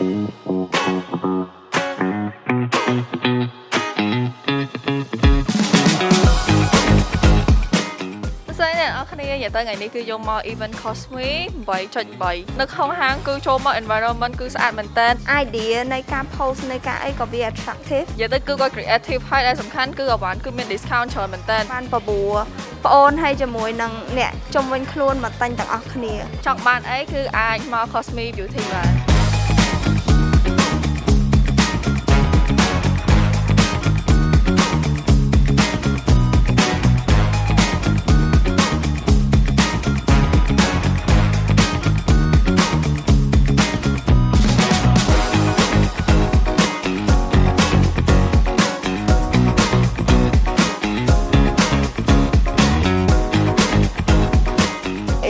គ្នាយទៅថ្ងៃនេះគឺយកមក event Cosme 8.3នៅក្នុងហាងគឺចូលមក environment គឺស្អាតមែនតើ idea នៃការ post នៃការអីក៏វា attractive និយាយទៅគឺគាត់ creative ហើយដែលសំខាន់គឺអវ៉ាន់គឺមាន discount ច្រើនមែនតើបានបបួរប្អូនហើយជាមួយនឹងអ្នកជំនាញខ្លួនមកតាញ់ទាំងអស់គ្នា ចង់បានអីគឺអាចមក Cosme Beauty បាន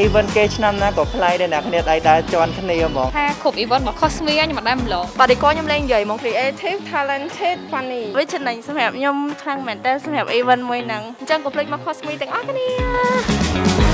event គេឆ្នាំណាក៏ប្លែកដែរអ្នកគ្នាដៃដើរជន់គ្នាហ្មងថាគ្រប់ event របស់ Cosme ខ្ញុំអត់ដែរម្លងបាទទីគាត់ខ្ញុំលេងនិយាយមក creative talented funny វាចំណេញសម្រាប់ខ្ញុំខ្លាំងមែនតើសម្រាប់ event មួយហ្នឹងអញ្ចឹងកុំភ្លេចមក Cosme ទាំងអស់គ្នា